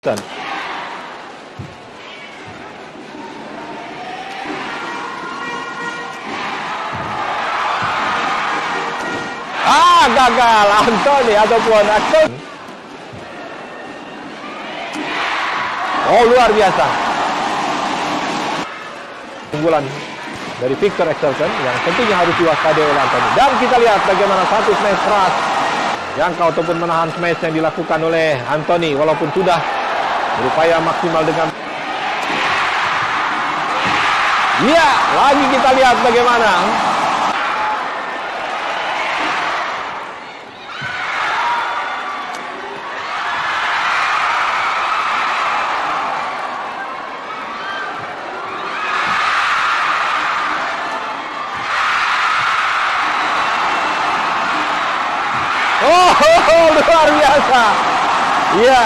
Ah, gagal Anthony ataupun Anthony. Oh, luar biasa. Unggulan dari Victor Exelsen yang tentunya harus diwaspadai oleh Anthony. Dan kita lihat bagaimana satu smash keras jangkau ataupun menahan smash yang dilakukan oleh Anthony walaupun sudah berupaya maksimal dengan Iya, lagi kita lihat bagaimana Oh, luar biasa. Iya.